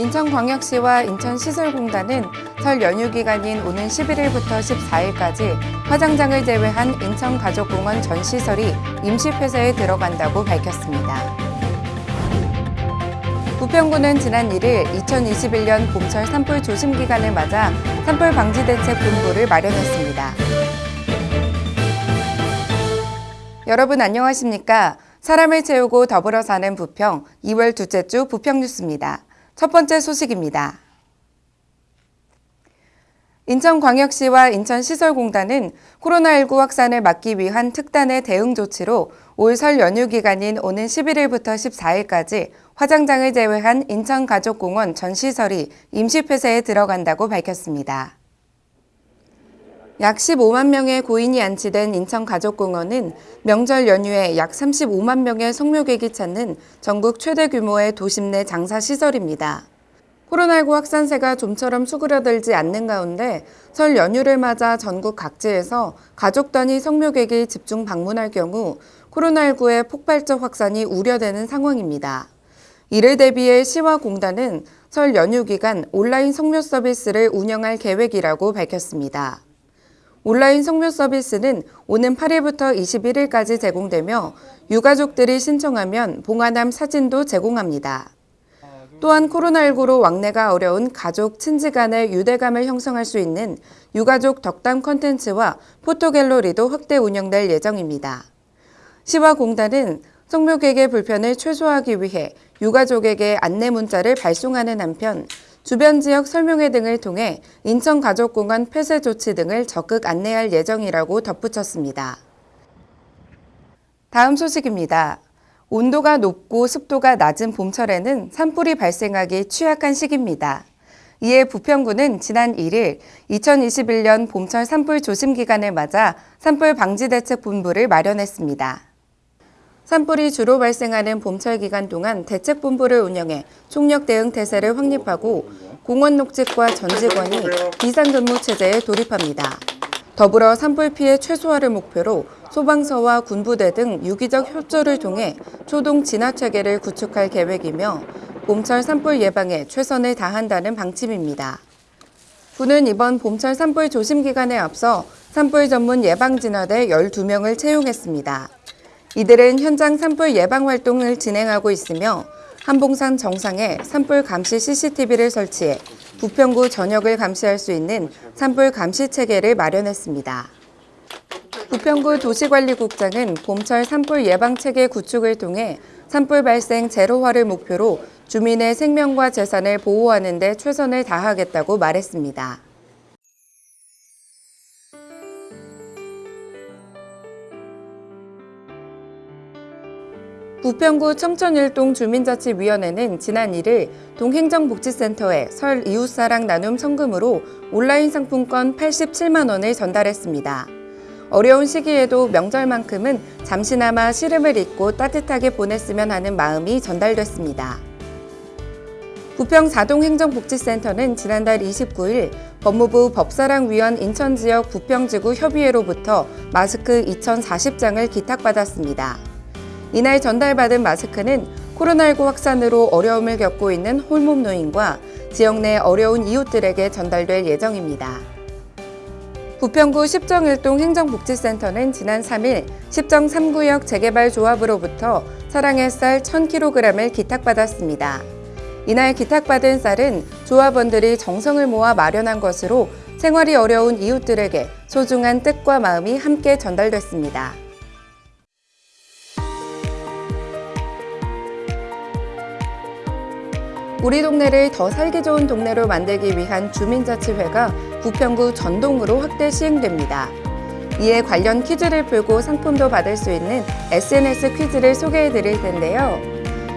인천광역시와 인천시설공단은 설 연휴 기간인 오는 11일부터 14일까지 화장장을 제외한 인천가족공원 전 시설이 임시 폐쇄에 들어간다고 밝혔습니다. 부평구는 지난 1일 2021년 봄철 산불 조심 기간을 맞아 산불 방지 대책 본부를 마련했습니다. 여러분 안녕하십니까? 사람을 채우고 더불어 사는 부평 2월 둘째 주 부평 뉴스입니다. 첫 번째 소식입니다. 인천광역시와 인천시설공단은 코로나19 확산을 막기 위한 특단의 대응 조치로 올 설 연휴 기간인 오는 11일부터 14일까지 화장장을 제외한 인천가족공원 전 시설이 임시 폐쇄에 들어간다고 밝혔습니다. 약 15만 명의 고인이 안치된 인천가족공원은 명절 연휴에 약 35만 명의 성묘객이 찾는 전국 최대 규모의 도심 내 장사 시설입니다. 코로나19 확산세가 좀처럼 수그러들지 않는 가운데 설 연휴를 맞아 전국 각지에서 가족 단위 성묘객이 집중 방문할 경우 코로나19의 폭발적 확산이 우려되는 상황입니다. 이를 대비해 시와 공단은 설 연휴 기간 온라인 성묘 서비스를 운영할 계획이라고 밝혔습니다. 온라인 성묘 서비스는 오는 8일부터 21일까지 제공되며 유가족들이 신청하면 봉화남 사진도 제공합니다. 또한 코로나19로 왕래가 어려운 가족, 친지 간의 유대감을 형성할 수 있는 유가족 덕담 컨텐츠와 포토갤러리도 확대 운영될 예정입니다. 시와 공단은 성묘객의 불편을 최소화하기 위해 유가족에게 안내 문자를 발송하는 한편 주변 지역 설명회 등을 통해 인천가족공원 폐쇄 조치 등을 적극 안내할 예정이라고 덧붙였습니다. 다음 소식입니다. 온도가 높고 습도가 낮은 봄철에는 산불이 발생하기 취약한 시기입니다. 이에 부평구는 지난 1일 2021년 봄철 산불 조심 기간을 맞아 산불 방지 대책 본부를 마련했습니다. 산불이 주로 발생하는 봄철 기간 동안 대책본부를 운영해 총력 대응 태세를 확립하고 공원 녹직과 전 직원이 비상근무 체제에 돌입합니다. 더불어 산불 피해 최소화를 목표로 소방서와 군부대 등 유기적 협조를 통해 초동 진화 체계를 구축할 계획이며 봄철 산불 예방에 최선을 다한다는 방침입니다. 군은 이번 봄철 산불 조심 기간에 앞서 산불 전문 예방진화대 12명을 채용했습니다. 이들은 현장 산불 예방 활동을 진행하고 있으며 한봉산 정상에 산불 감시 CCTV를 설치해 부평구 전역을 감시할 수 있는 산불 감시 체계를 마련했습니다. 부평구 도시관리국장은 봄철 산불 예방 체계 구축을 통해 산불 발생 제로화를 목표로 주민의 생명과 재산을 보호하는 데 최선을 다하겠다고 말했습니다. 부평구 청천일동 주민자치위원회는 지난 1일 동행정복지센터에 설 이웃사랑 나눔 성금으로 온라인 상품권 87만 원을 전달했습니다. 어려운 시기에도 명절만큼은 잠시나마 시름을 잊고 따뜻하게 보냈으면 하는 마음이 전달됐습니다. 부평 자동행정복지센터는 지난달 29일 법무부 법사랑위원 인천지역 부평지구 협의회로부터 마스크 2,040장을 기탁받았습니다. 이날 전달받은 마스크는 코로나19 확산으로 어려움을 겪고 있는 홀몸 노인과 지역 내 어려운 이웃들에게 전달될 예정입니다. 부평구 십정일동 행정복지센터는 지난 3일 십정 3구역 재개발 조합으로부터 사랑의 쌀 1000kg을 기탁받았습니다. 이날 기탁받은 쌀은 조합원들이 정성을 모아 마련한 것으로 생활이 어려운 이웃들에게 소중한 뜻과 마음이 함께 전달됐습니다. 우리 동네를 더 살기 좋은 동네로 만들기 위한 주민자치회가 부평구 전동으로 확대 시행됩니다. 이에 관련 퀴즈를 풀고 상품도 받을 수 있는 SNS 퀴즈를 소개해 드릴 텐데요.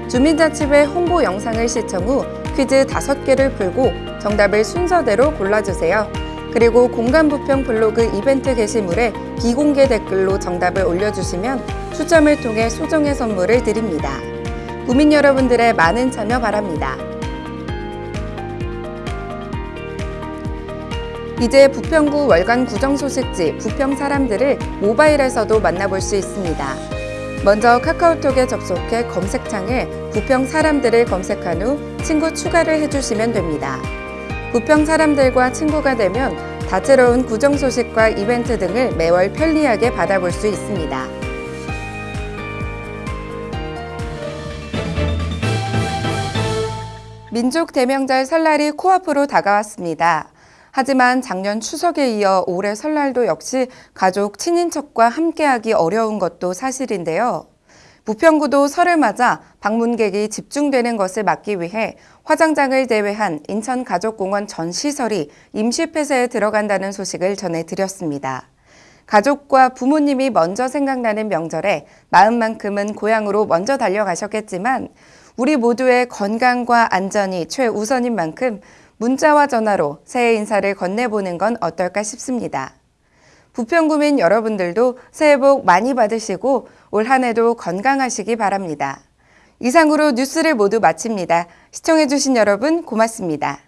주민자치회 홍보 영상을 시청 후 퀴즈 5개를 풀고 정답을 순서대로 골라주세요. 그리고 공간부평 블로그 이벤트 게시물에 비공개 댓글로 정답을 올려주시면 추첨을 통해 소정의 선물을 드립니다. 구민 여러분들의 많은 참여 바랍니다. 이제 부평구 월간 구정 소식지 부평 사람들을 모바일에서도 만나볼 수 있습니다. 먼저 카카오톡에 접속해 검색창에 부평 사람들을 검색한 후 친구 추가를 해주시면 됩니다. 부평 사람들과 친구가 되면 다채로운 구정 소식과 이벤트 등을 매월 편리하게 받아볼 수 있습니다. 민족 대명절 설날이 코앞으로 다가왔습니다. 하지만 작년 추석에 이어 올해 설날도 역시 가족, 친인척과 함께하기 어려운 것도 사실인데요. 부평구도 설을 맞아 방문객이 집중되는 것을 막기 위해 화장장을 제외한 인천가족공원 전 시설이 임시 폐쇄에 들어간다는 소식을 전해드렸습니다. 가족과 부모님이 먼저 생각나는 명절에 마음만큼은 고향으로 먼저 달려가셨겠지만 우리 모두의 건강과 안전이 최우선인 만큼 문자와 전화로 새해 인사를 건네보는 건 어떨까 싶습니다. 부평구민 여러분들도 새해 복 많이 받으시고 올 한 해도 건강하시기 바랍니다. 이상으로 뉴스를 모두 마칩니다. 시청해주신 여러분 고맙습니다.